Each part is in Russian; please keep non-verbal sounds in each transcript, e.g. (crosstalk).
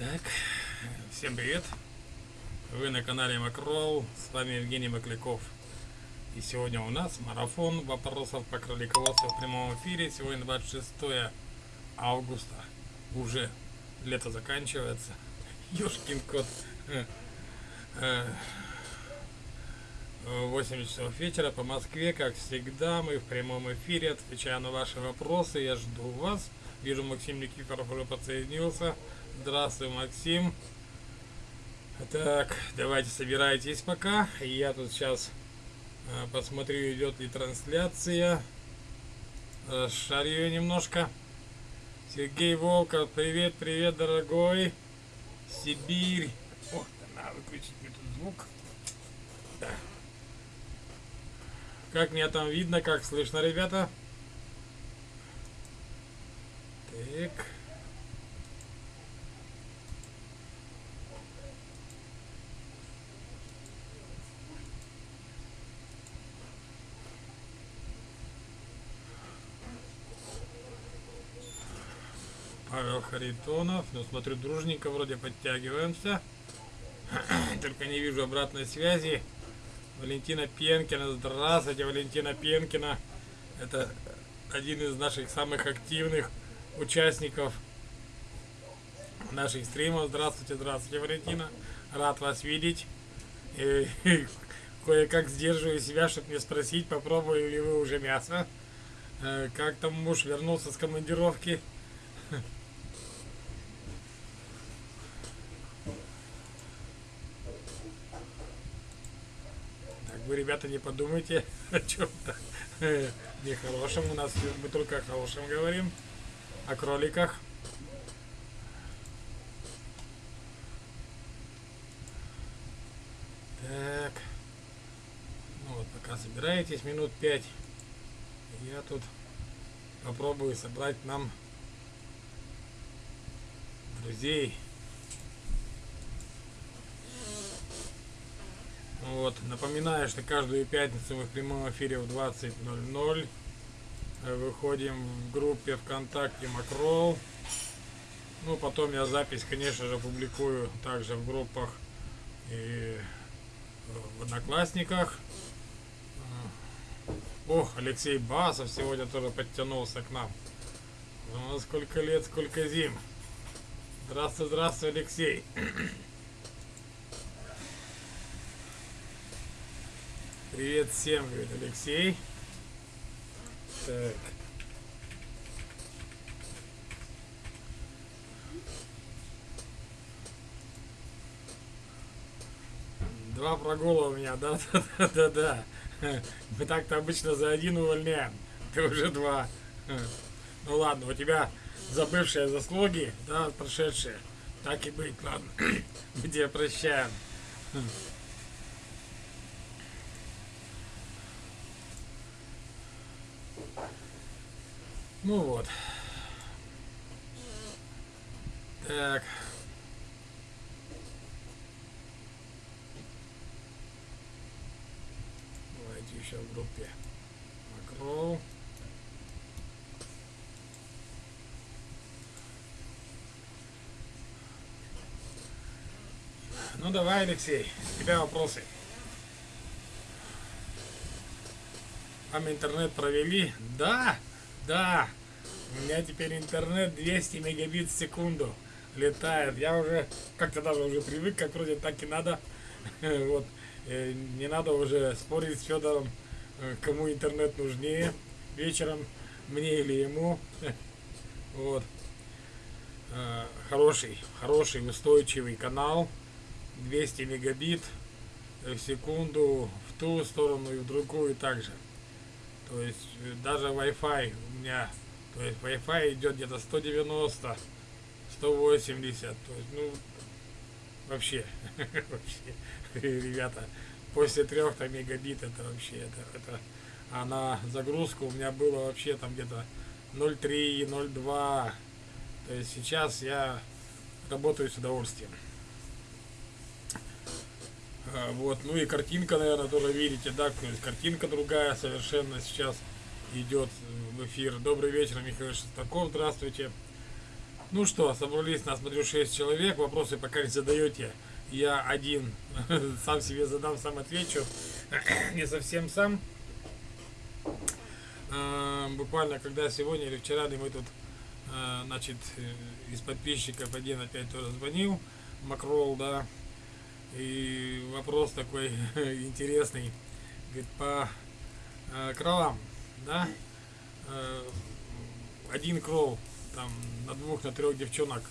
Так, всем привет! Вы на канале Макрол, с вами Евгений Макляков. И сегодня у нас марафон вопросов по кролиководству в прямом эфире. Сегодня 26 августа. Уже лето заканчивается. (laughs) Ёшкин кот. 8 часов вечера по Москве, как всегда, мы в прямом эфире, отвечаю на ваши вопросы, я жду вас. Вижу, Максим Никифоров уже подсоединился. Здравствуй, Максим. Так, давайте собирайтесь пока. Я тут сейчас э, посмотрю, идет ли трансляция. Расшарю немножко. Сергей Волков, привет, привет, дорогой. Сибирь. О, надо выключить тут звук. Да. Как меня там видно, как слышно, ребята? Так. Павел Харитонов. Ну, смотрю, дружненько вроде подтягиваемся. (clears throat) Только не вижу обратной связи. Валентина Пенкина. Здравствуйте, Валентина Пенкина. Это один из наших самых активных участников наших стримов. Здравствуйте, здравствуйте, Валентина. Рад вас видеть. И (laughs) кое-как сдерживаю себя, чтобы не спросить, попробовали ли вы уже мясо. Э, как там муж вернулся с командировки? Вы, ребята, не подумайте (laughs) о чем-то (laughs) нехорошем. У нас мы только о хорошем говорим, о кроликах. Так. Ну вот, пока собираетесь, минут пять. Я тут попробую собрать нам друзей. Вот, напоминаю, что каждую пятницу мы в прямом эфире в 20.00 э, выходим в группе ВКонтакте Макрол. Ну, потом я запись, конечно же, публикую также в группах и в Одноклассниках. Ох, Алексей Басов сегодня тоже подтянулся к нам. Ну, сколько лет, сколько зим. Здравствуй, здравствуй, Алексей. Привет всем, говорит Алексей. Так. Два прогула у меня, да, (laughs) да, да, да, да. Мы так-то обычно за один увольняем. Ты уже два. Ну ладно, у тебя забывшие заслуги, да, прошедшие. Так и быть, ладно. (clears throat) Мы тебя прощаем. Ну вот. Так. Давайте еще в группе Макроу. Ну давай, Алексей, у тебя вопросы. Вам интернет провели? Да! Да, у меня теперь интернет 200 мегабит в секунду летает. Я уже как-то даже уже привык, как вроде так и надо. (laughs) Вот. Э, не надо уже спорить с Федором, э, кому интернет нужнее вечером, мне или ему. (laughs) Вот. Э, хороший, хороший, устойчивый канал. 200 мегабит в секунду в ту сторону и в другую также. То есть даже Wi-Fi у меня, то есть Wi-Fi идет где-то 190, 180, то есть, ну, вообще, (laughs) вообще, ребята, после трех-то мегабит это вообще, это, это, а на загрузку у меня было вообще там где-то 0.3, 0.2, то есть сейчас я работаю с удовольствием. А, вот, ну и картинка, наверное, тоже видите, да, то есть картинка другая совершенно сейчас идет в эфир. Добрый вечер, Михаил Шестаков, здравствуйте. Ну что, собрались, нас, смотрю, 6 человек, вопросы пока не задаете. Я один, (laughs) сам себе задам, сам отвечу. (clears throat) не совсем сам. А, буквально, когда сегодня или вчера мы тут, а, значит, э, из подписчиков один опять тоже звонил, Макрол, да, и вопрос такой (laughs) интересный, говорит, по э, кролам, да, э, один крол там на двух, на трех девчонок,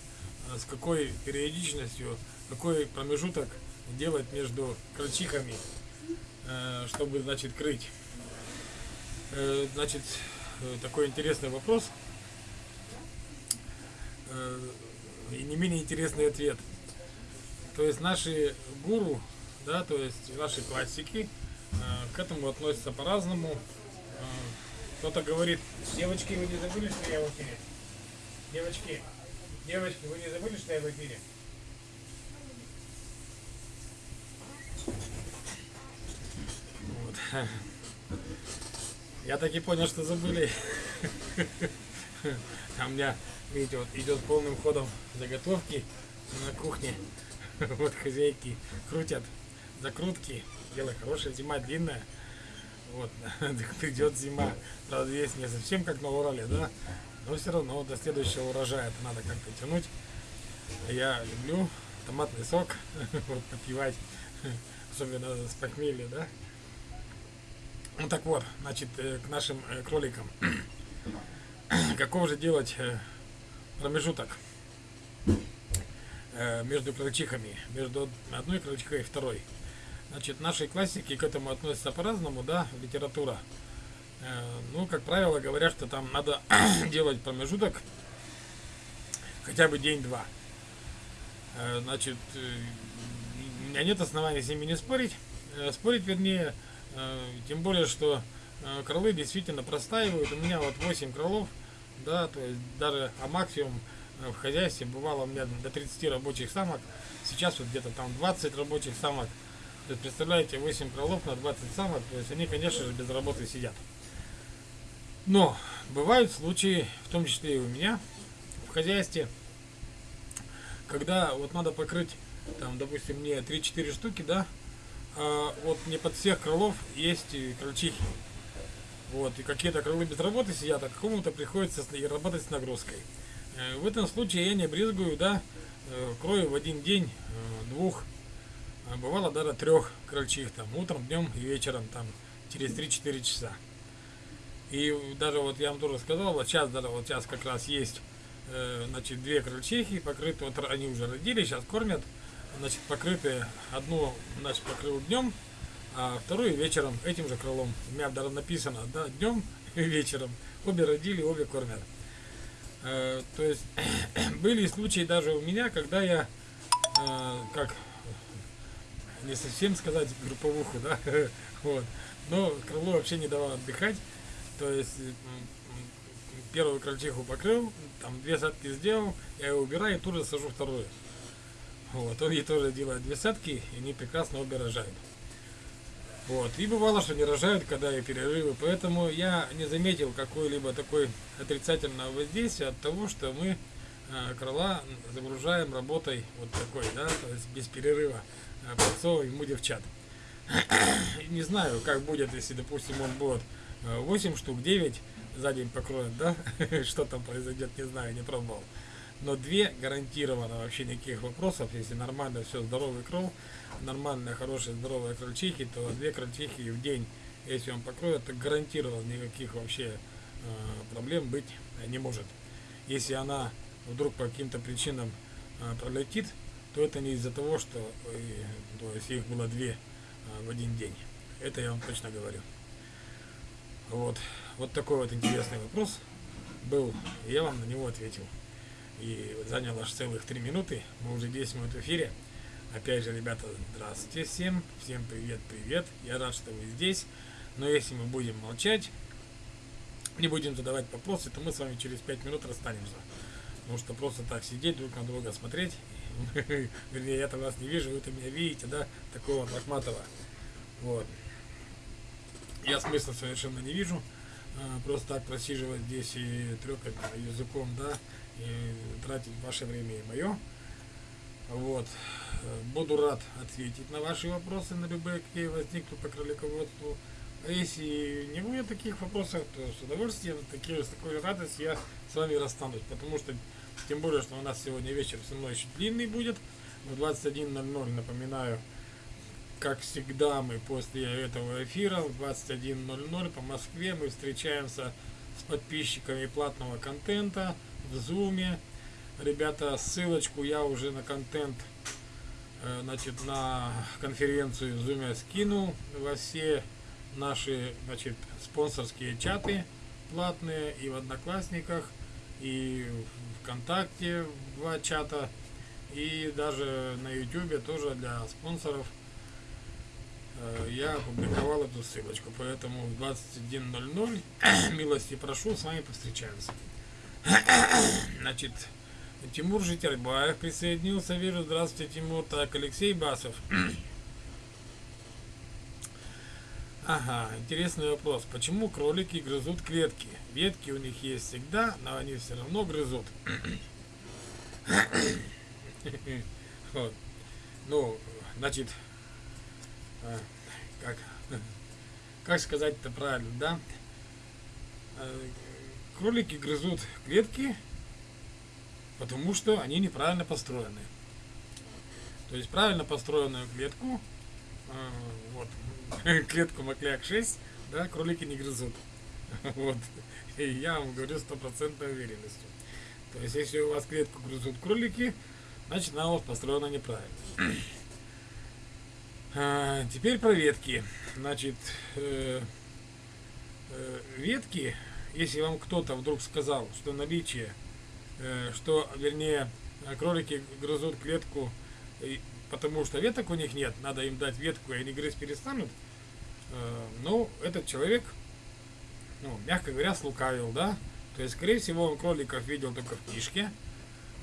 э, с какой периодичностью, какой промежуток делать между крольчихами, э, чтобы, значит, крыть. Значит, такой интересный вопрос и не менее интересный ответ. То есть наши гуру, да, то есть наши классики к этому относятся по-разному. Кто-то говорит, девочки, вы не забыли, что я в эфире? Девочки, девочки, вы не забыли, что я в эфире? Вот. Я так и понял, что забыли. А у меня, видите, вот идет полным ходом заготовки на кухне. Вот хозяйки крутят закрутки. Дело хорошее, зима длинная. Вот, (laughs) идет зима. Правда, здесь не совсем как на Урале, да? Но все равно до следующего урожая это надо как-то тянуть. Я люблю томатный сок (laughs) вот, попивать, (laughs) особенно с похмелья, да? Ну так вот, значит, э, к нашим э, кроликам. (clears throat) Каков же делать э, промежуток между крольчихами, между одной крольчихой и второй? Значит, наши классики к этому относятся по-разному, да, литература. Э, ну, как правило, говорят, что там надо (clears throat) делать промежуток хотя бы день-два. Э, значит, э, у меня нет оснований с ними не спорить. Спорить, вернее, тем более, что кролы действительно простаивают. У меня вот 8 кролов, да, то есть даже а максимум в хозяйстве бывало у меня до 30 рабочих самок. Сейчас вот где-то там 20 рабочих самок. То есть, представляете, 8 кролов на 20 самок, то есть они, конечно же, без работы сидят. Но бывают случаи, в том числе и у меня, в хозяйстве, когда вот надо покрыть, там, допустим, мне 3-4 штуки, да, а вот не под всех крылов есть крольчихи. Вот, и какие-то крылы без работы сидят, а какому-то приходится работать с нагрузкой. Э, в этом случае я не брезгую, да, э, крою в один день э, двух а бывало даже трех крольчих, там, утром, днем и вечером, там, через 3-4 часа. И даже вот я вам тоже сказал, вот сейчас даже вот сейчас как раз есть, э, значит, две крольчихи покрыты, вот они уже родили, сейчас кормят, значит, покрытые, одну, значит, покрыл днем, а вторую вечером этим же крылом. У меня даже написано, да, днем и вечером. Обе родили, обе кормят. Э, то есть (clears throat) были случаи даже у меня, когда я, э, как не совсем сказать групповуху, да, (laughs) вот. Но крыло вообще не давало отдыхать, то есть первую крольчиху покрыл, там две садки сделал, я его убираю и тут же сажу вторую. Вот, он ей тоже делает две садки, и они прекрасно обе рожают. Вот, и бывало, что не рожают, когда и перерывы, поэтому я не заметил какой-либо такой отрицательного воздействия от того, что мы э, крыла загружаем работой вот такой, да, то есть без перерыва подсовываем ему девчат. Не знаю, как будет, если, допустим, он будет 8 штук, 9 за день покроет, да? (laughs) Что там произойдет, не знаю, не пробовал. Но две гарантированно вообще никаких вопросов. Если нормально все, здоровый кров, нормальная, хорошая, здоровая крольчихи, то две крольчихи в день, если он покроет, то гарантированно никаких вообще э, проблем быть не может. Если она вдруг по каким-то причинам э, пролетит, то это не из-за того, что э, то есть их было две а, в один день. Это я вам точно говорю. Вот. Вот такой вот интересный вопрос был. Я вам на него ответил. И занял аж целых три минуты. Мы уже 10 минут в эфире. Опять же, ребята, здравствуйте всем. Всем привет, привет. Я рад, что вы здесь. Но если мы будем молчать, не будем задавать вопросы, то мы с вами через 5 минут расстанемся. Потому что просто так сидеть, друг на друга смотреть (laughs) Вернее, я-то вас не вижу, вы-то меня видите, да, такого лохматого. Вот. Я смысла совершенно не вижу. А, просто так просиживать здесь и трекать языком, да, и тратить ваше время и мое. Вот. Буду рад ответить на ваши вопросы, на любые, какие возникнут по кролиководству. А если не будет таких вопросов, то с удовольствием, такие, с такой радостью я с вами расстанусь. Потому что, тем более, что у нас сегодня вечер все равно еще длинный будет. В 21.00, напоминаю, как всегда, мы после этого эфира в 21.00 по Москве мы встречаемся с подписчиками платного контента в Зуме. Ребята, ссылочку я уже на контент, э, значит, на конференцию в Зуме скинул во все наши, значит, спонсорские чаты платные и в Одноклассниках, и в ВКонтакте два чата, и даже на Ютубе тоже для спонсоров э, я опубликовал эту ссылочку, поэтому в 21.00 (coughs) милости прошу, с вами повстречаемся. (coughs) Значит, Тимур Житербаев присоединился, вижу, здравствуйте, Тимур, так, Алексей Басов. (coughs) Ага, интересный вопрос. Почему кролики грызут клетки? Ветки у них есть всегда, но они все равно грызут. (coughs) Вот. Ну, значит, а, как, (laughs) как сказать это правильно, да? А, кролики грызут клетки, потому что они неправильно построены. То есть правильно построенную клетку, а, вот, (laughs) клетку Макляк 6, да, кролики не грызут. (laughs) Вот. И я вам говорю стопроцентной уверенностью. То есть, если у вас клетку грызут кролики, значит она у вас построена неправильно. (clears throat) А, теперь про ветки. Значит, э, э, ветки, если вам кто-то вдруг сказал, что наличие, э, что, вернее, кролики грызут клетку, потому что веток у них нет, надо им дать ветку, и они грызть перестанут, Э, ну, этот человек, ну, мягко говоря, слукавил, да? То есть, скорее всего, он кроликов видел только в книжке.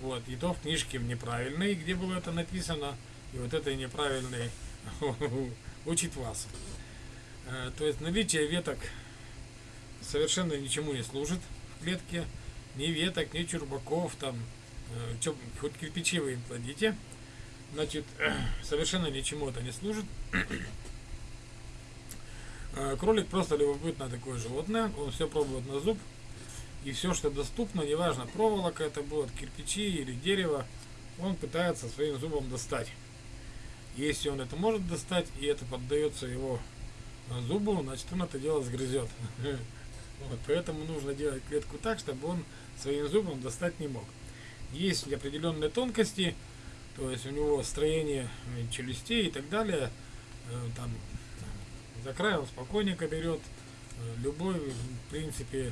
Вот, и то в книжке неправильной, где было это написано. И вот этой неправильной (laughs) учит вас. Э, то есть, наличие веток совершенно ничему не служит в клетке. Ни веток, ни чурбаков, там, э, хоть кирпичи вы им кладите. Значит, (clears throat) совершенно ничему это не служит. Э, (clears throat) кролик просто любопытное такое животное, он все пробует на зуб, и все, что доступно, неважно, проволока это будет, кирпичи или дерево, он пытается своим зубом достать. Если он это может достать, и это поддается его э, зубу, значит он это дело сгрызет. (laughs) Вот, поэтому нужно делать клетку так, чтобы он своим зубом достать не мог. Есть определенные тонкости, то есть у него строение э, челюстей и так далее, там за край он спокойненько берет, э, любой, в принципе,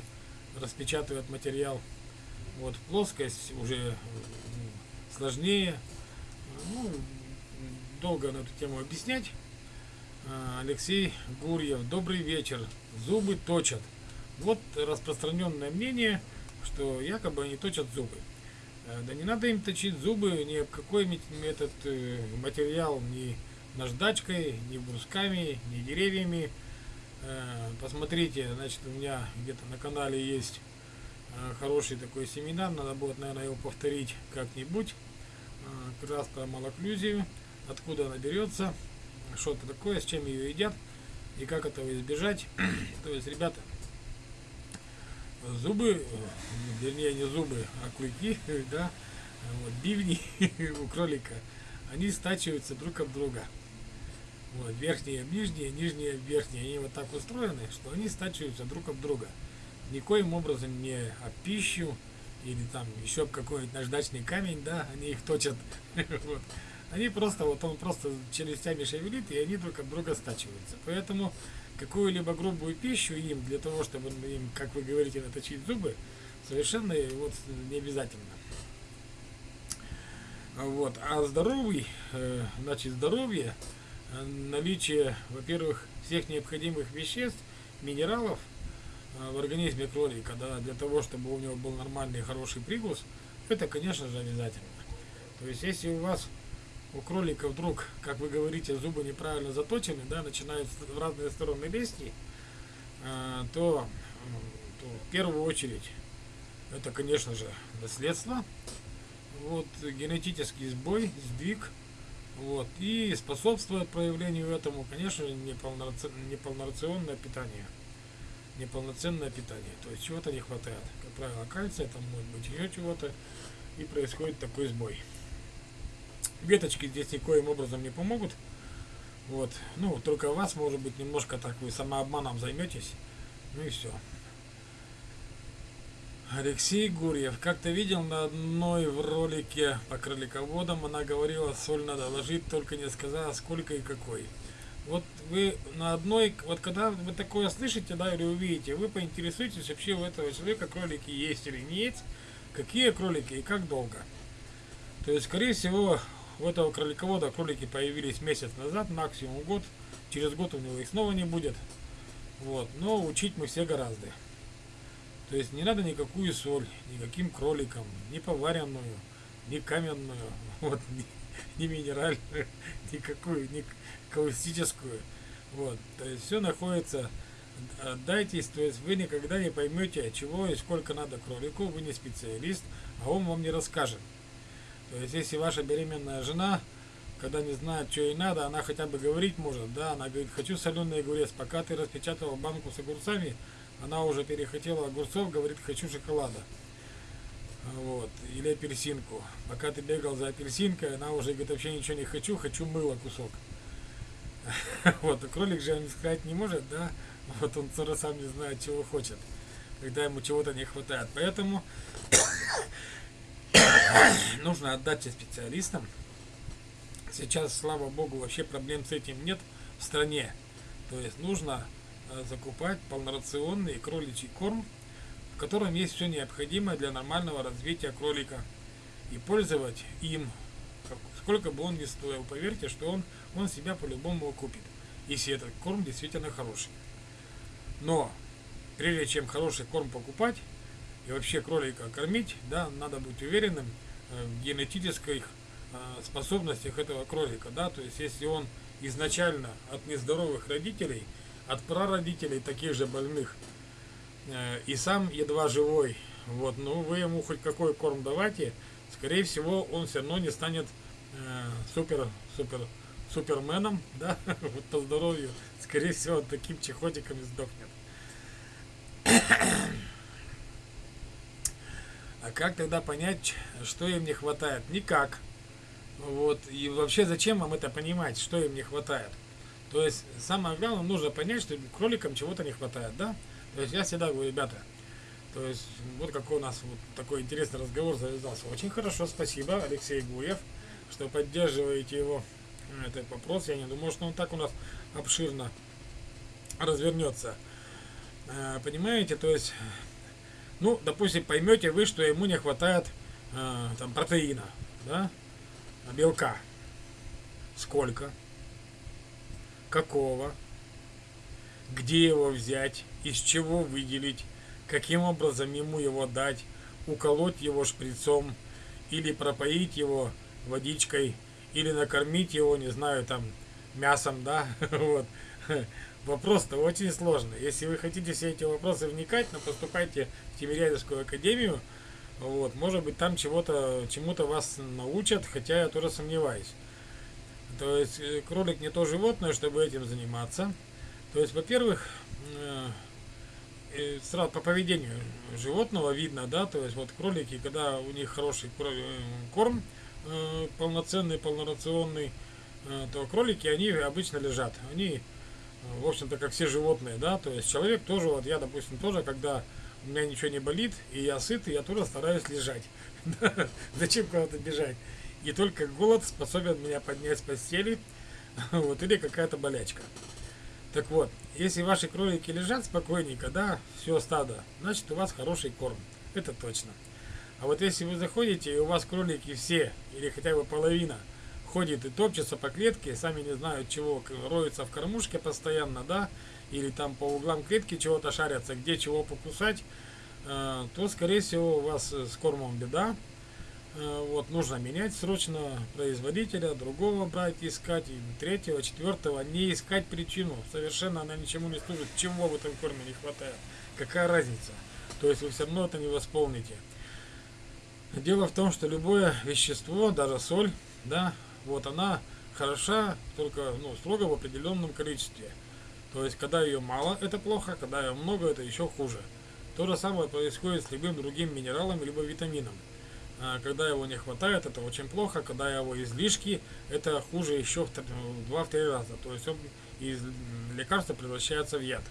распечатывает материал. Вот плоскость уже сложнее. Ну, долго на эту тему объяснять. Алексей Гурьев, добрый вечер. Зубы точат. Вот распространенное мнение, что якобы они точат зубы. Э, да не надо им точить зубы, ни какой этот э, материал, ни наждачкой, ни брусками, ни деревьями. Э, посмотрите, значит, у меня где-то на канале есть хороший такой семинар, надо будет, наверное, его повторить как-нибудь. Как раз малоклюзию, откуда она берется, что это такое, с чем ее едят и как этого избежать. (clears throat) То есть, ребята, зубы, вернее не зубы, а клыки, (laughs) да, вот, бивни (laughs) у кролика, они стачиваются друг от друга. Вот, верхние нижние, нижние верхние. Они вот так устроены, что они стачиваются друг об друга. Никоим образом не об пищу или там еще какой-нибудь наждачный камень, да, они их точат. (laughs) вот. Они просто, вот он просто челюстями шевелит, и они друг от друга стачиваются. Поэтому какую-либо грубую пищу им, для того, чтобы им, как вы говорите, наточить зубы, совершенно вот не обязательно. Вот. А здоровый, э, значит, здоровье, наличие, во-первых, всех необходимых веществ, минералов э, в организме кролика, да, для того, чтобы у него был нормальный хороший привкус, это, конечно же, обязательно. То есть, если у вас у кролика вдруг, как вы говорите, зубы неправильно заточены, да, начинают в разные стороны лезть, э, то, то в первую очередь это, конечно же, наследство, вот, генетический сбой, сдвиг, вот, и способствует проявлению этому, конечно, неполнорационное питание, неполноценное питание, то есть чего-то не хватает, как правило, кальция, там может быть еще чего-то, и происходит такой сбой. Веточки здесь никоим образом не помогут, вот, ну, только вас, может быть, немножко так вы самообманом займетесь, ну и все. Алексей Гурьев. Как-то видел на одной в ролике по кролиководам, она говорила, соль надо ложить, только не сказала, сколько и какой. Вот вы на одной, вот когда вы такое слышите, да, или увидите, вы поинтересуетесь вообще у этого человека кролики есть или нет, какие кролики и как долго. То есть, скорее всего, у этого кроликовода кролики появились месяц назад, максимум год. Через год у него их снова не будет. Вот. Но учить мы все гораздо. То есть не надо никакую соль, никаким кроликам, ни поваренную, ни каменную, (laughs) вот, ни, ни минеральную, (laughs) никакую, ни каустическую. Вот. То есть все находится, отдайтесь, то есть вы никогда не поймете, чего и сколько надо кролику, вы не специалист, а он вам не расскажет. То есть если ваша беременная жена, когда не знает, что ей надо, она хотя бы говорить может, да, она говорит, хочу соленый огурец, пока ты распечатал банку с огурцами, она уже перехотела огурцов, говорит, хочу шоколада. Вот, или апельсинку. Пока ты бегал за апельсинкой, она уже говорит, вообще ничего не хочу, хочу мыло кусок. (laughs) Вот, а кролик же он сказать не может, да? Вот он сам не знает, чего хочет, когда ему чего-то не хватает. Поэтому (clears throat) нужно отдать специалистам. Сейчас, слава богу, вообще проблем с этим нет в стране. То есть нужно Э, закупать полнорационный кроличий корм, в котором есть все необходимое для нормального развития кролика и пользовать им, сколько бы он ни стоил. Поверьте, что он, он себя по-любому окупит, если этот корм действительно хороший. Но прежде чем хороший корм покупать и вообще кролика кормить, да, надо быть уверенным в генетических э, способностях этого кролика, да, то есть если он изначально от нездоровых родителей – от прародителей таких же больных. Э, и сам едва живой. Вот, ну вы ему хоть какой корм давайте, скорее всего он все равно не станет э, супер, супер, суперменом, (laughs) да, вот по здоровью, скорее всего таким чехотиком и сдохнет. А как тогда понять, что им не хватает? Никак. Вот. И вообще зачем вам это понимать, что им не хватает? То есть самое главное, нужно понять, что кроликам чего-то не хватает, да? То есть я всегда говорю, ребята, то есть вот какой у нас вот такой интересный разговор завязался. Очень хорошо, спасибо, Алексей Гуев, что поддерживаете его этот вопрос. Я не думаю, что он так у нас обширно развернется. Э, понимаете, то есть, ну, допустим, поймете вы, что ему не хватает э, там протеина, да, белка. Сколько? какого, где его взять, из чего выделить, каким образом ему его дать, уколоть его шприцом или пропоить его водичкой, или накормить его, не знаю, там, мясом, да, (laughs) вот. Вопрос-то очень сложный. Если вы хотите все эти вопросы вникать, но поступайте в Тимирязевскую академию, вот, может быть, там чего-то, чему-то вас научат, хотя я тоже сомневаюсь. То есть э, кролик не то животное, чтобы этим заниматься. То есть, во-первых, э, э, сразу по поведению животного видно, да, то есть вот кролики, когда у них хороший корм, полноценный, полнорационный, то кролики, они обычно лежат. Они, в общем-то, как все животные, да, то есть человек тоже, вот я, допустим, тоже, когда у меня ничего не болит, и я сыт, я тоже стараюсь лежать. (laughs) Зачем куда-то бежать? И только голод способен меня поднять с постели, (laughs) вот, или какая-то болячка. Так вот, если ваши кролики лежат спокойненько, да, все стадо, значит у вас хороший корм. Это точно. А вот если вы заходите, и у вас кролики все, или хотя бы половина, ходит и топчется по клетке, сами не знают чего, роются в кормушке постоянно, да, или там по углам клетки чего-то шарятся, где чего покусать, э, то, скорее всего, у вас с кормом беда. Э, вот, нужно менять срочно производителя, другого брать, искать, и третьего, четвертого, не искать причину. Совершенно она ничему не служит. Чего в этом корме не хватает? Какая разница? То есть вы все равно это не восполните. Дело в том, что любое вещество, даже соль, да, вот она хороша только ну, строго в определенном количестве. То есть, когда ее мало, это плохо, когда ее много, это еще хуже. То же самое происходит с любым другим минералом, либо витамином. А, когда его не хватает, это очень плохо. Когда его излишки, это хуже еще в 2-3 раза. То есть он из лекарства превращается в яд.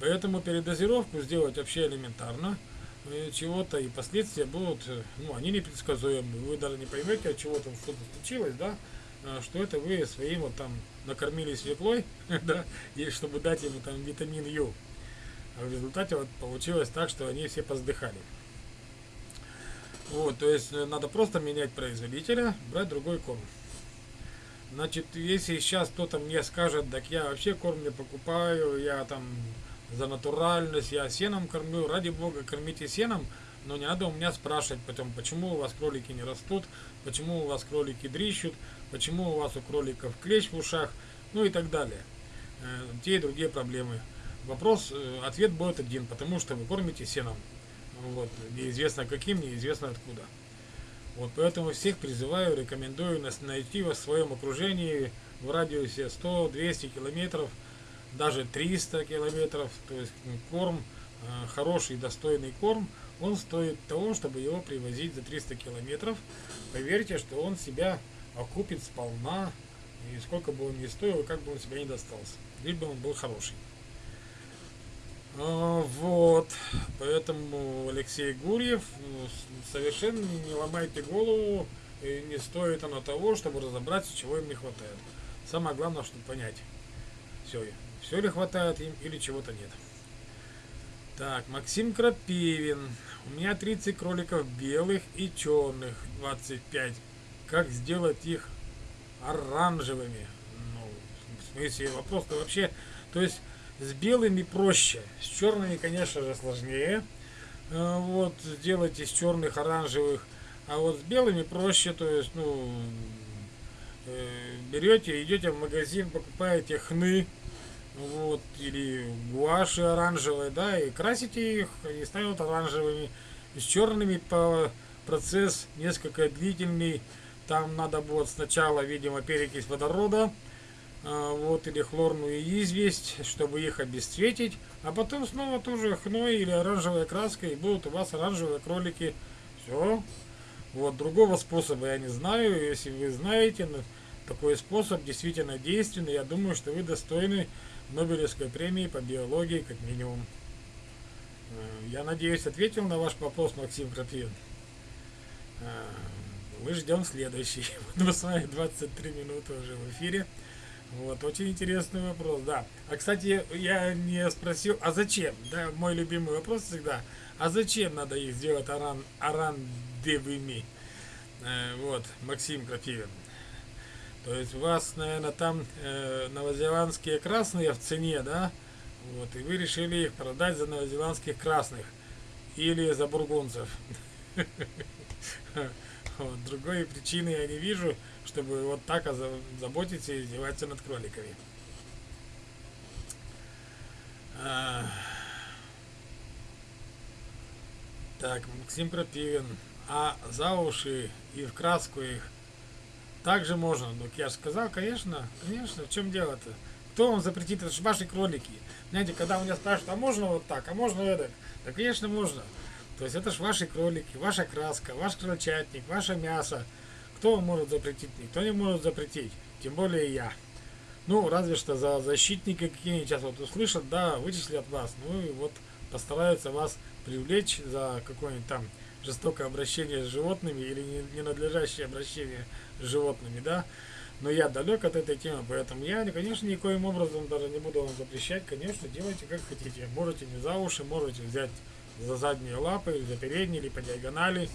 Поэтому передозировку сделать вообще элементарно чего-то, и последствия будут, э, ну, они непредсказуемы. Вы даже не поймете, от чего там что-то случилось, да, а, что это вы своим вот там накормили свеклой, (laughs) да, и чтобы дать ему там витамин Ю. А в результате вот получилось так, что они все поздыхали. Вот, то есть э, надо просто менять производителя, брать другой корм. Значит, если сейчас кто-то мне скажет, так я вообще корм не покупаю, я там за натуральность, я сеном кормлю, ради бога, кормите сеном, но не надо у меня спрашивать потом, почему у вас кролики не растут, почему у вас кролики дрищут, почему у вас у кроликов клещ в ушах, ну и так далее. Э, те и другие проблемы. Вопрос, э, ответ будет один, потому что вы кормите сеном. Вот, неизвестно каким, неизвестно откуда. Вот поэтому всех призываю, рекомендую найти в своем окружении в радиусе 100-200 километров, даже 300 километров, то есть корм, э, хороший, достойный корм, он стоит того, чтобы его привозить за 300 километров. Поверьте, что он себя окупит сполна, и сколько бы он ни стоил, как бы он себя не достался, лишь бы он был хороший. А, вот, поэтому Алексей Гурьев, ну, совершенно не ломайте голову, и не стоит оно того, чтобы разобраться, чего им не хватает. Самое главное, чтобы понять, все, все ли хватает им или чего-то нет. Так, Максим Крапивин. У меня 30 кроликов белых и черных, 25. Как сделать их оранжевыми? Ну, в смысле, вопрос-то вообще... То есть, с белыми проще, с черными, конечно же, сложнее. Э, вот, сделать из черных оранжевых. А вот с белыми проще, то есть, ну, э, берете, идете в магазин, покупаете хны, вот, или гуаши оранжевые, да, и красите их, и станут оранжевыми. С черными по процесс несколько длительный, там надо будет сначала, видимо, перекись водорода, а, вот, или хлорную известь, чтобы их обесцветить, а потом снова тоже хной или оранжевая краска, и будут у вас оранжевые кролики. Все. Вот, другого способа я не знаю, если вы знаете, такой способ действительно действенный, я думаю, что вы достойны Нобелевской премии по биологии, как минимум. Э, я надеюсь, ответил на ваш вопрос, Максим Крапивин. Э, мы ждем следующий. (laughs) Мы с вами 23 минуты уже в эфире. Вот, очень интересный вопрос, да. А, кстати, я не спросил, а зачем? Да, мой любимый вопрос всегда. А зачем надо их сделать аран, арандевыми? Э, вот, Максим Крапивин. То есть у вас, наверное, там э, новозеландские красные в цене, да? Вот, и вы решили их продать за новозеландских красных. Или за бургунцев. (laughs) Другой причины я не вижу чтобы вот так заботиться и издеваться над кроликами. А... Так, Максим Крапивин. А за уши и в краску их также можно. Ну, я же сказал, конечно, конечно, в чем дело-то? Кто вам запретит? Это же ваши кролики. Знаете, когда у меня спрашивают, а можно вот так, а можно это? Да, конечно, можно. То есть это же ваши кролики, ваша краска, ваш крольчатник, ваше мясо. Кто может запретить? Никто не может запретить. Тем более я. Ну, разве что за защитника какие-нибудь сейчас вот услышат, да, вычислят вас. Ну и вот постараются вас привлечь за какое-нибудь там жестокое обращение с животными или ненадлежащее обращение животными, да. Но я далек от этой темы, поэтому я, конечно, никоим образом даже не буду вам запрещать. Конечно, делайте как хотите. Можете не за уши, можете взять за задние лапы, или за передние, или по диагонали.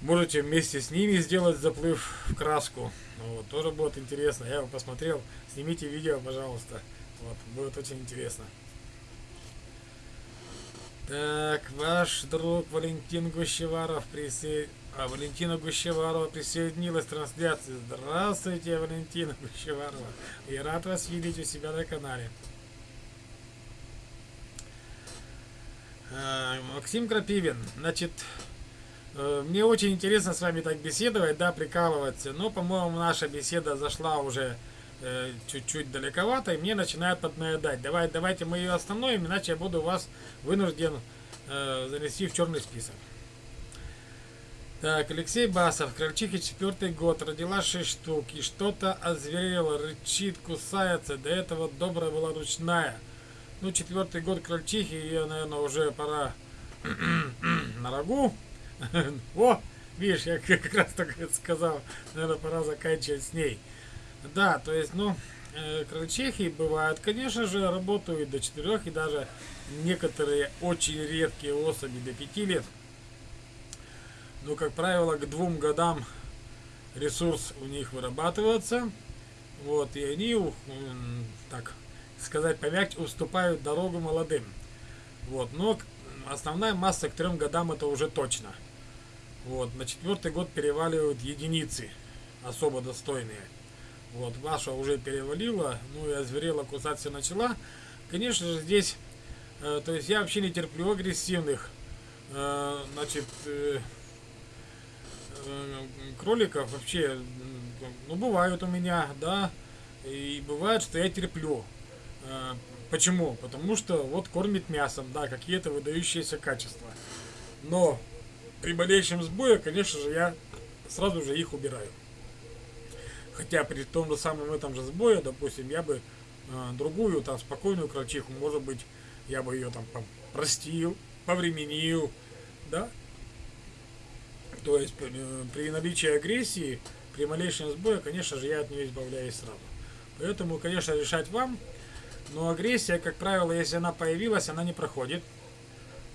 Можете вместе с ними сделать заплыв в краску. Вот, тоже будет интересно. Я его посмотрел. Снимите видео, пожалуйста. Вот, будет очень интересно. Так, ваш друг Валентин Гущеваров присоединился. А Валентина Гущеварова присоединилась к трансляции. Здравствуйте, Валентина Гущеварова. Я рад вас видеть у себя на канале. Э, Максим Крапивин, значит, э, мне очень интересно с вами так беседовать, да, прикалываться, но, по-моему, наша беседа зашла уже э, чуть-чуть далековато, и мне начинает поднаедать. Давай, давайте мы ее остановим, иначе я буду вас вынужден занести в черный список. Так, Алексей Басов, крольчиха четвертый год, родила 6 штук, и что-то озверело, рычит, кусается, до этого добрая была ручная. Ну, четвертый год крольчихи, ее, наверное, уже пора (clears throat) на рогу. (laughs) О, видишь, я как раз так сказал, наверное, пора заканчивать с ней. Да, то есть, ну, э, крольчихи бывают, конечно же, работают до 4 и даже некоторые очень редкие особи до 5 лет. Но, как правило, к двум годам ресурс у них вырабатывается. Вот, и они, так сказать помягче, уступают дорогу молодым. Вот, но основная масса к трем годам это уже точно. Вот, на четвертый год переваливают единицы, особо достойные. Вот, ваша уже перевалила, ну и озверела, кусаться начала. Конечно же, здесь, э, то есть я вообще не терплю агрессивных, э, значит, э, кроликов вообще, ну, бывают у меня, да, и бывает, что я терплю. Э, почему? Потому что вот кормит мясом, да, какие-то выдающиеся качества. Но при болеющем сбое, конечно же, я сразу же их убираю. Хотя при том же самом этом же сбое, допустим, я бы э, другую, там, спокойную крольчиху, может быть, я бы ее там простил, повременил, да. То есть э, при наличии агрессии, при малейшем сбое, конечно же, я от нее избавляюсь сразу. Поэтому, конечно, решать вам. Но агрессия, как правило, если она появилась, она не проходит.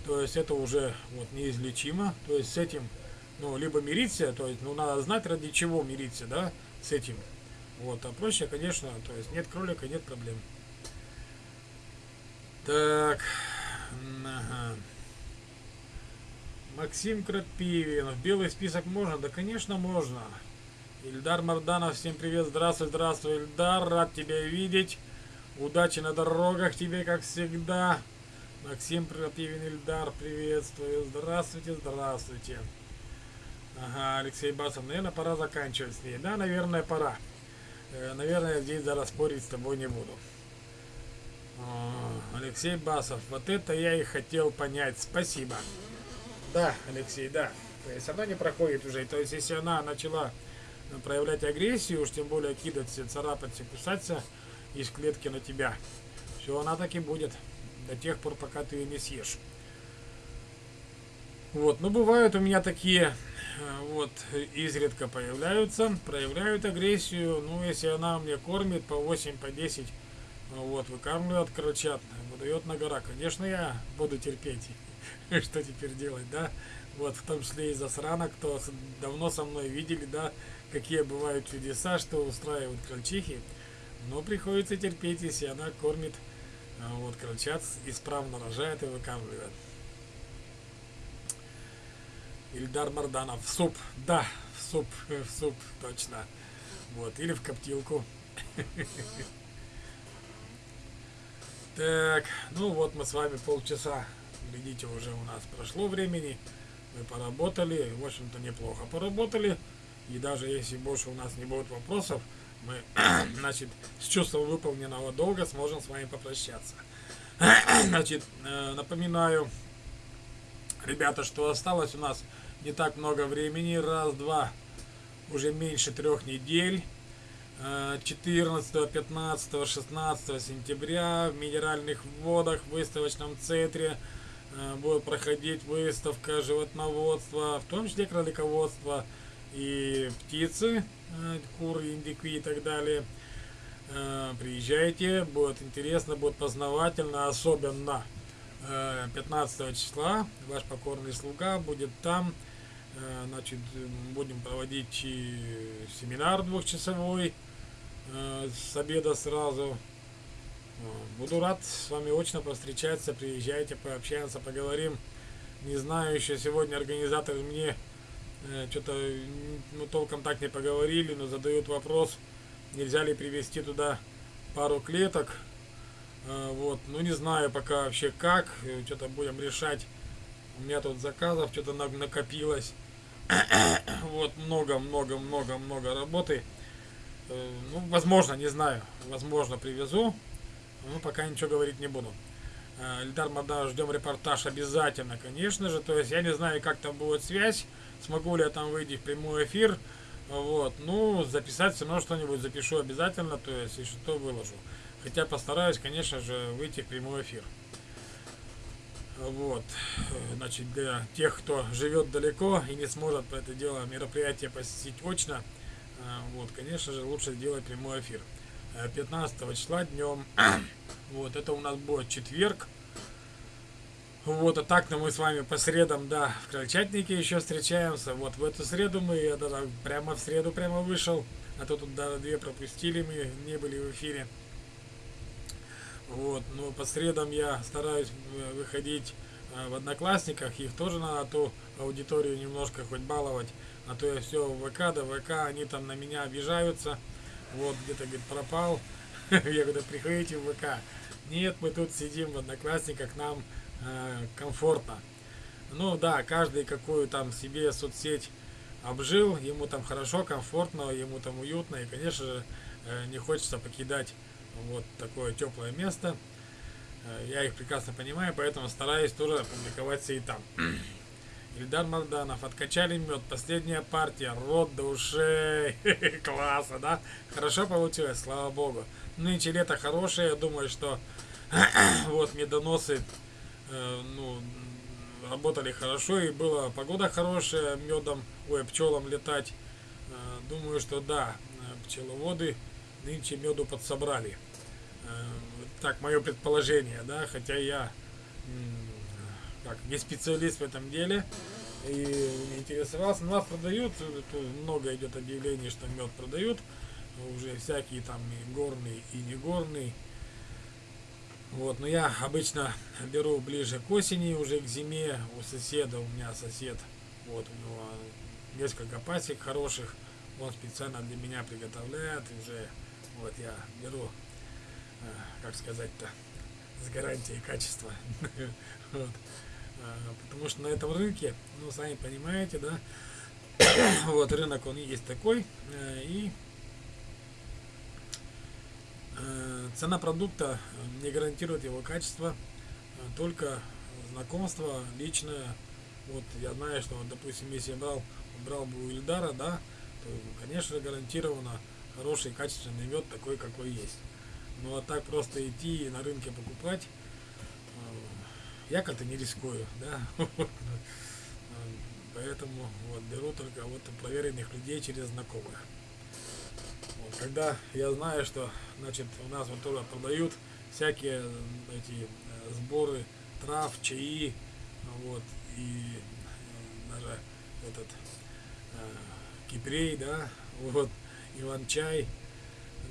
То есть это уже вот неизлечимо. То есть с этим, ну, либо мириться, то есть, ну, надо знать, ради чего мириться, да, с этим. Вот, а проще, конечно, то есть нет кролика, нет проблем. Так, ага. Максим Крапивин, в белый список можно? Да, конечно, можно. Ильдар Марданов, всем привет, здравствуй, здравствуй, Ильдар, рад тебя видеть. Удачи на дорогах тебе, как всегда. Максим Противин Ильдар, приветствую. Здравствуйте, здравствуйте. Ага, Алексей Басов, наверное, пора заканчивать с ней. Да, наверное, пора. Э, наверное, здесь зараз спорить с тобой не буду. О, Алексей Басов, вот это я и хотел понять. Спасибо. Да, Алексей, да. То есть она не проходит уже. То есть если она начала проявлять агрессию, уж тем более кидаться, царапаться, кусаться, из клетки на тебя. Все, она так и будет. До тех пор, пока ты ее не съешь. Вот, ну бывают у меня такие, э, вот, изредка появляются, проявляют агрессию. Ну, если она мне кормит по 8, по 10, вот, выкармливает крылчат, выдает на гора. Конечно, я буду терпеть. (laughs) Что теперь делать, да? Вот, в том числе и засрана, кто давно со мной видели, да, какие бывают чудеса, что устраивают крольчихи. Но приходится терпеть, если она кормит а, вот крольчат, исправно рожает и выкармливает. Ильдар Марданов. В суп. Да, в суп. (laughs) В суп, точно. Вот. Или в коптилку. (laughs) Так, ну вот мы с вами полчаса, глядите, уже у нас прошло времени. Мы поработали, в общем-то неплохо поработали. И даже если больше у нас не будет вопросов, мы, (clears throat) значит, с чувством выполненного долга сможем с вами попрощаться. (clears throat) Значит, э, напоминаю, ребята, что осталось у нас не так много времени. Раз, два, уже меньше трех недель. 14, 15, 16 сентября в Минеральных водах в выставочном центре будет проходить выставка животноводства, в том числе кролиководства и птицы. Э, куры, индики и так далее. Э, приезжайте, будет интересно, будет познавательно, особенно 15 э, числа ваш покорный слуга будет там. Значит, будем проводить семинар двухчасовой с обеда сразу. Буду рад с вами очно повстречаться, приезжайте, пообщаемся, поговорим. Не знаю, еще сегодня организатор мне Э, что-то ну, толком так не поговорили, но задают вопрос, нельзя ли привезти туда пару клеток. Э, вот, ну не знаю пока вообще как, что-то будем решать. У меня тут заказов что-то накопилось. (coughs) вот, много-много-много-много работы. Ну, возможно, не знаю. Возможно, привезу. Ну, пока ничего говорить не буду. Эльдар Мада, ждем репортаж обязательно, конечно же. То есть я не знаю, как там будет связь, смогу ли я там выйти в прямой эфир. Вот, ну, записать все равно что-нибудь запишу обязательно, то есть, если что, выложу. Хотя постараюсь, конечно же, выйти в прямой эфир. Вот, значит, для тех, кто живет далеко и не сможет это дело мероприятие посетить очно, вот, конечно же, лучше сделать прямой эфир. 15 числа днем (clears throat) Вот, это у нас будет четверг. Вот, а так-то мы с вами по средам, да, в Крольчатнике еще встречаемся. Вот в эту среду мы, я даже прямо в среду прямо вышел. А то тут да, две пропустили, мы не были в эфире. Вот, но по средам я стараюсь э, выходить э, в Одноклассниках. Их тоже надо ту аудиторию немножко хоть баловать. А то я все в ВК, да ВК, они там на меня обижаются. Вот, где-то, говорит, пропал. (laughs) Я говорю, приходите в ВК. Нет, мы тут сидим в Одноклассниках, нам э, комфортно. Ну да, каждый какую там себе соцсеть обжил, ему там хорошо, комфортно, ему там уютно, и, конечно же, э, не хочется покидать вот такое теплое место. Э, я их прекрасно понимаю, поэтому стараюсь тоже публиковаться и там. Ильдар Марданов, откачали мед, последняя партия, рот до ушей, (laughs) классно, да? Хорошо получилось, слава богу. Нынче лето хорошее, я думаю, что (clears throat) вот медоносы, э, ну, работали хорошо, и была погода хорошая, медом, ой, пчелам летать. Э, думаю, что да, э, пчеловоды нынче меду подсобрали. Э, так, мое предположение, да, хотя я как не специалист в этом деле и не интересовался. Нас продают, много идет объявлений, что мед продают, уже всякие там и горный, и не горный. Вот, но я обычно беру ближе к осени, уже к зиме. У соседа, у меня сосед, вот у него несколько пасек хороших. Он специально для меня приготовляет. Уже вот я беру, э, как сказать-то, с гарантией качества. (laughs) А, потому что на этом рынке, ну, сами понимаете, да, (coughs) вот рынок он есть такой, э, и Э, цена продукта не гарантирует его качество, э, только знакомство личное. Вот я знаю, что, допустим, если я брал, брал бы у Ильдара, да, то, конечно, гарантированно хороший качественный мед такой, какой есть. Ну а так просто идти и на рынке покупать, э, я как-то не рискую, да. (laughs) Поэтому вот беру только вот проверенных людей через знакомых. Когда я знаю, что значит, у нас вот тоже продают всякие эти э, сборы трав, чаи, вот, и э, даже этот э, кипрей, да, (laughs) вот, иван-чай.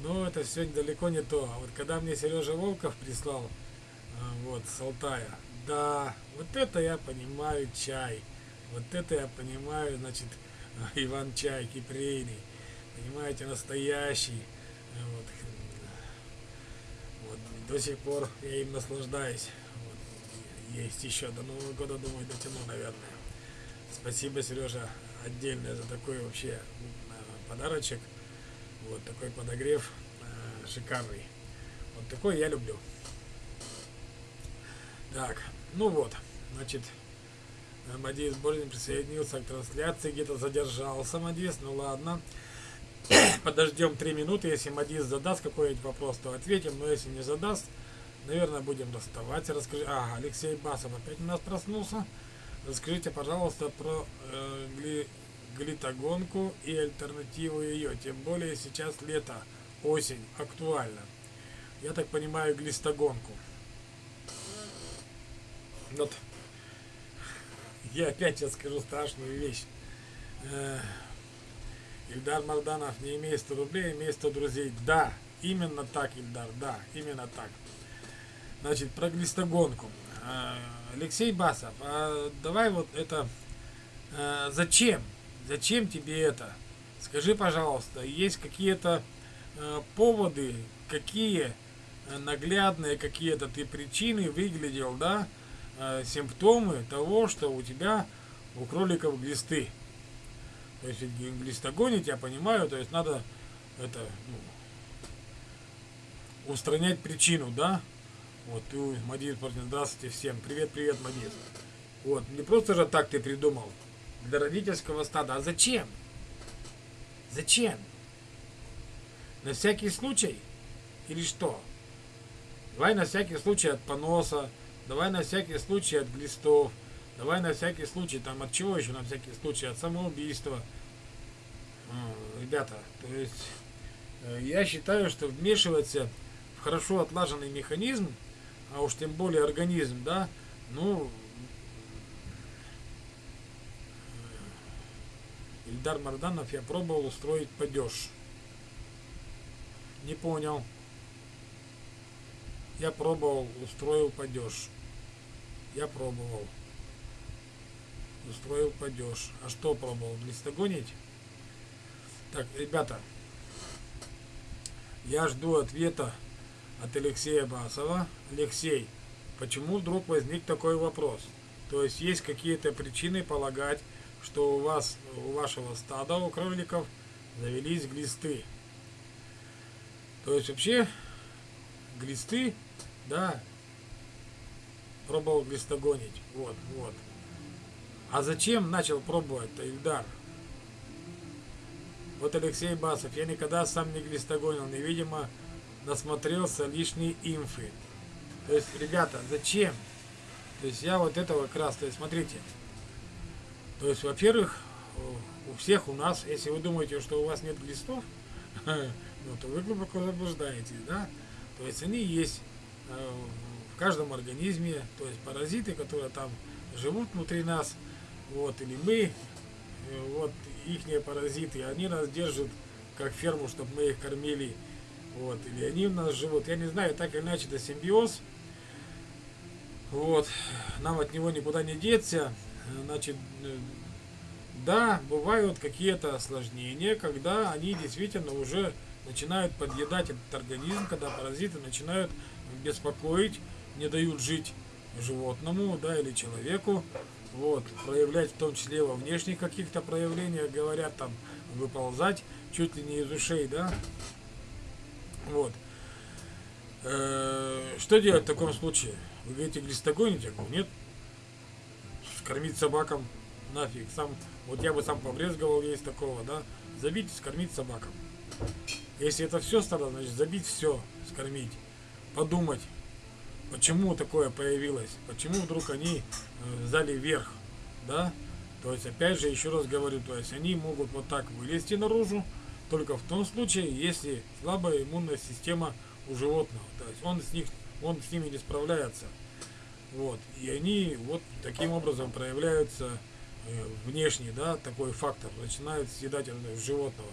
Но это все далеко не то. А вот когда мне Сережа Волков прислал, э, вот, с Алтая, да, вот это я понимаю чай. Вот это я понимаю, значит, (laughs) Иван-чай кипрейный понимаете, настоящий. Вот. Вот. До сих пор я им наслаждаюсь. Вот. Есть еще до Нового года, думаю, дотяну, наверное. Спасибо, Сережа, отдельное за такой вообще э, подарочек. Вот такой подогрев э, шикарный. Вот такой я люблю. Так, ну вот, значит, Мадис Борин присоединился к трансляции, где-то задержался Мадис, ну ладно. (coughs) Подождем 3 минуты, если Мадис задаст какой-нибудь вопрос, то ответим, но если не задаст, наверное, будем расставаться. Расскажи, ага, Алексей Басов опять у нас проснулся. Расскажите, пожалуйста, про э, гли, глитогонку и альтернативу ее. Тем более сейчас лето, осень, актуально. Я так понимаю, глистогонку. Вот. Я опять сейчас скажу страшную вещь. Э, Ильдар Марданов не имеет 100 рублей, имеет 100 друзей. Да, именно так, Ильдар, да, именно так. Значит, про глистогонку. А, Алексей Басов, а давай вот это... А, зачем? Зачем тебе это? Скажи, пожалуйста, есть какие-то поводы, какие э, наглядные какие-то ты причины выглядел, да, э, симптомы того, что у тебя у кроликов глисты. То есть глистогонить, я понимаю, то есть надо это ну, устранять причину, да? Вот, ты, Мадис, здравствуйте всем. Привет, привет, Мадис. Вот, не просто же так ты придумал. Для родительского стада. А зачем? Зачем? На всякий случай? Или что? Давай на всякий случай от поноса, давай на всякий случай от глистов, давай на всякий случай, там от чего еще на всякий случай, от самоубийства. Ребята, то есть э, я считаю, что вмешиваться в хорошо отлаженный механизм, а уж тем более организм, да, ну, Ильдар Марданов я пробовал устроить падеж. Не понял. Я пробовал, устроил падеж. Я пробовал. Устроил падеж. А что пробовал? Глистогонить? Так, ребята, я жду ответа от Алексея Басова. Алексей, почему вдруг возник такой вопрос? То есть есть какие-то причины полагать, что у вас, у вашего стада, у кроликов, завелись глисты. То есть вообще глисты, да, пробовал глистогонить. Вот, вот. А зачем начал пробовать-то Ильдар? Вот Алексей Басов, я никогда сам не глистогонил, не, видимо, насмотрелся лишней инфы. То есть, ребята, зачем? То есть я вот этого как раз, то есть смотрите. То есть, во-первых, у всех у нас, если вы думаете, что у вас нет глистов, (laughs) ну, то вы глубоко заблуждаетесь, да? То есть они есть э, каждом организме, то есть паразиты, которые там живут внутри нас, вот, или мы, э, вот, ихние паразиты, они нас держат как ферму, чтобы мы их кормили, вот, или они у нас живут, я не знаю, так или иначе, это симбиоз, вот, нам от него никуда не деться, значит, э, да, бывают какие-то осложнения, когда они действительно уже начинают подъедать этот организм, когда паразиты начинают беспокоить, не дают жить животному, да, или человеку, вот, проявлять в том числе во внешних каких-то проявлениях, говорят там, выползать чуть ли не из ушей, да, вот. Э -э что делать в таком случае? Вы говорите, глистогонить? Я говорю, нет. Скормить собакам нафиг. Сам, вот я бы сам побрезговал есть такого, да. Забить, скормить собакам. Если это все стало, значит забить все, скормить. Подумать, почему такое появилось, почему вдруг они э, взяли вверх, да. То есть, опять же, еще раз говорю, то есть они могут вот так вылезти наружу, только в том случае, если слабая иммунная система у животного. То есть он с них, он с ними не справляется. Вот. И они вот таким образом проявляются э, внешне, да, такой фактор, начинают съедать животного.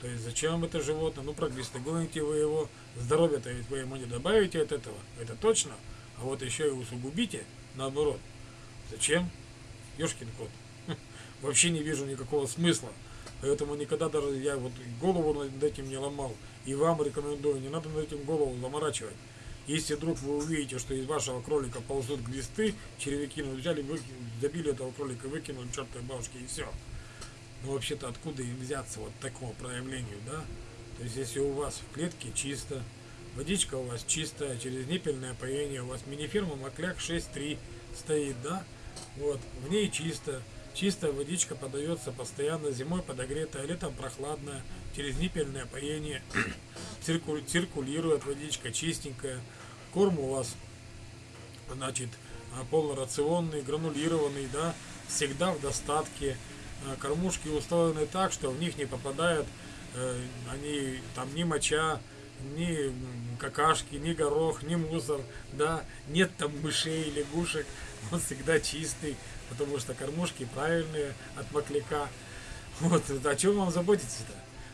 То есть зачем это животное? Ну, проглистогоните вы его. Здоровье-то ведь вы ему не добавите от этого. Это точно. А вот еще и усугубите, наоборот. Зачем? Ёшкин кот. (laughs) Вообще не вижу никакого смысла. Поэтому никогда даже я вот голову над этим не ломал. И вам рекомендую, не надо над этим голову заморачивать. Если вдруг вы увидите, что из вашего кролика ползут глисты, червяки, ну взяли, вы, забили этого кролика, выкинули чертой бабушки и все. Ну вообще-то откуда им взяться вот такому проявлению, да? То есть если у вас в клетке чисто, водичка у вас чистая, через ниппельное поение, у вас мини-фирма Макляк 6.3 стоит, да? Вот, в ней чисто, чистая водичка подается постоянно, зимой подогретая, летом прохладная, через ниппельное поение (clears throat) циркуль, циркулирует водичка чистенькая, корм у вас, значит, полнорационный, гранулированный, да, всегда в достатке, кормушки устроены так, что в них не попадают э, они там ни моча, ни какашки, ни горох, ни мусор, да, нет там мышей, лягушек, он всегда чистый, потому что кормушки правильные от макляка. Вот, о чем вам заботиться-то?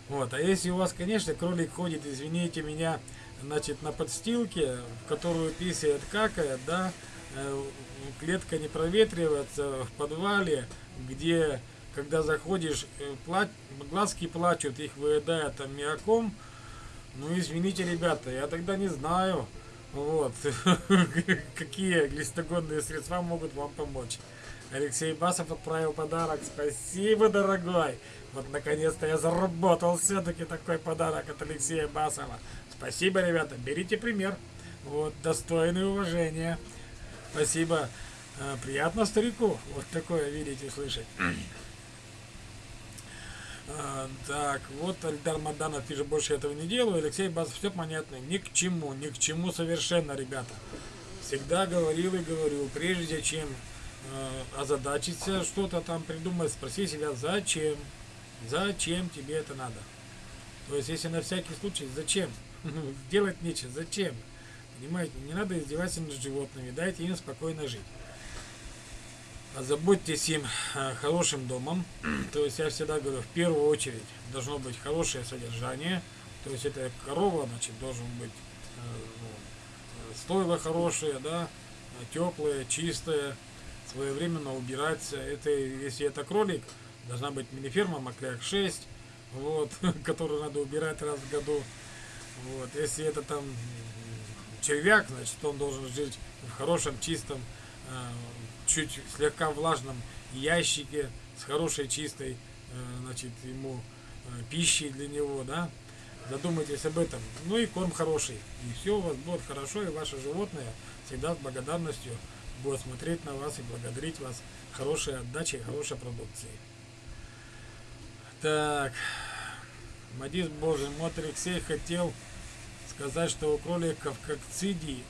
Вот, а если у вас, конечно, кролик ходит, извините меня, значит, на подстилке, в которую писает, какает, да, э, клетка не проветривается в подвале, где когда заходишь, э, плач, глазки плачут, их выедает аммиаком. Ну, извините, ребята, я тогда не знаю, Вот. (laughs) Какие глистогонные средства могут вам помочь? Алексей Басов отправил подарок. Спасибо, дорогой. Вот наконец-то я заработал все-таки такой подарок от Алексея Басова. Спасибо, ребята. Берите пример. Вот, достойное уважение. Спасибо. А, приятно старику. Вот такое видите, слышать. (clears throat) А, так, вот Альдар Маданов пишет, больше этого не делаю. Алексей Басов, все понятно. Ни к чему, ни к чему совершенно, ребята. Всегда говорил и говорю, прежде чем э, озадачиться, что-то там придумать, спроси себя, зачем? Зачем тебе это надо? То есть, если на всякий случай, зачем? (laughs) Делать нечего, зачем? Понимаете, не надо издеваться над животными, дайте им спокойно жить. Озаботьтесь им э, хорошим домом. (clears throat) То есть я всегда говорю, в первую очередь должно быть хорошее содержание. То есть это корова, значит, должен быть э, ну, стойло хорошее, да, теплое, чистое, своевременно убираться. Это, если это кролик, должна быть мини-ферма Макляк 6, вот, (laughs) которую надо убирать раз в году. Вот, если это там червяк, значит, он должен жить в хорошем, чистом, э, чуть слегка влажном ящике с хорошей, чистой, э, значит, ему э, пищей для него, да. Задумайтесь об этом. Ну и корм хороший. И все у вас будет хорошо, и ваше животное всегда с благодарностью будет смотреть на вас и благодарить вас хорошей отдачей, хорошей продукцией. Так, Мадис Божий, Мот Алексей хотел сказать, что у кроликов как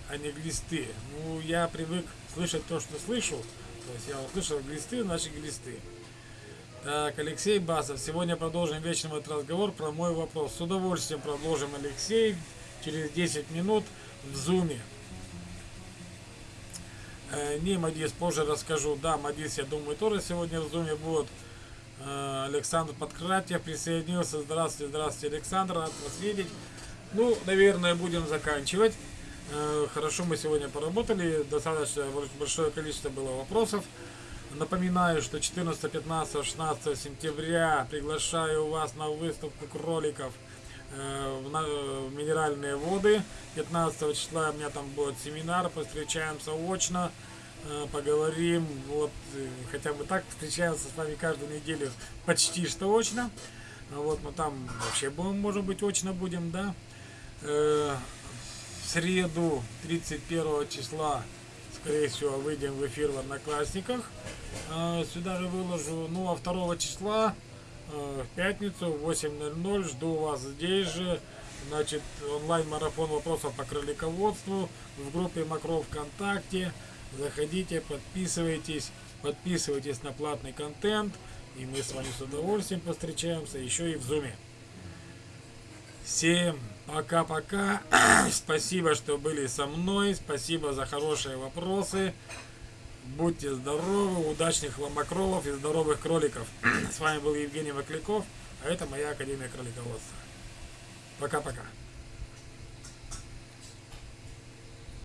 а не глисты. Ну, я привык слышать то, что слышу. То есть я услышал глисты, значит глисты. Так, Алексей Басов. Сегодня продолжим вечером этот разговор про мой вопрос. С удовольствием продолжим, Алексей, через 10 минут в зуме. Э, не, Мадис, позже расскажу. Да, Мадис, я думаю, тоже сегодня в зуме будет. Э, Александр Подкратьев присоединился. Здравствуйте, здравствуйте, Александр, рад вас видеть. Ну, наверное, будем заканчивать. Э, хорошо мы сегодня поработали, достаточно большое количество было вопросов. Напоминаю, что 14, 15, 16 сентября приглашаю вас на выставку кроликов э, в минеральные воды. 15 числа у меня там будет семинар, встречаемся очно. Э, поговорим, вот, хотя бы так встречаемся с вами каждую неделю, почти что очно. Вот мы там вообще будем, может быть, очно будем, да. В среду 31 числа, скорее всего, выйдем в эфир в Одноклассниках. Сюда же выложу. Ну, а 2 числа, в пятницу, в 8.00, жду вас здесь же. Значит, онлайн-марафон вопросов по кролиководству в группе Макров ВКонтакте. Заходите, подписывайтесь, подписывайтесь на платный контент, и мы с вами с удовольствием встречаемся еще и в зуме. Всем пока-пока. (clears throat) Спасибо, что были со мной. Спасибо за хорошие вопросы. Будьте здоровы, удачных ломакролов и здоровых кроликов. (clears throat) С вами был Евгений Макляков, а это моя Академия кролиководства. Пока-пока.